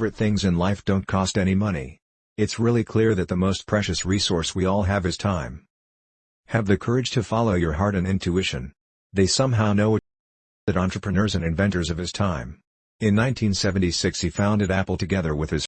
favorite things in life don't cost any money. It's really clear that the most precious resource we all have is time. Have the courage to follow your heart and intuition. They somehow know it. That entrepreneurs and inventors of his time. In 1976 he founded Apple together with his